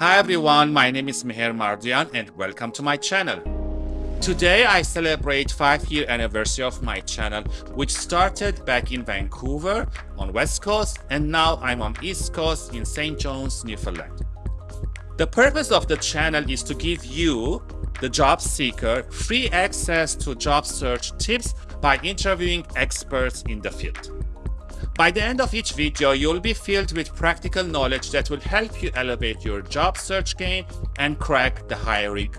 Hi everyone, my name is Meher Mardian and welcome to my channel. Today I celebrate 5 year anniversary of my channel which started back in Vancouver on west coast and now I'm on east coast in St. John's, Newfoundland. The purpose of the channel is to give you, the job seeker, free access to job search tips by interviewing experts in the field. By the end of each video, you'll be filled with practical knowledge that will help you elevate your job search game and crack the hiring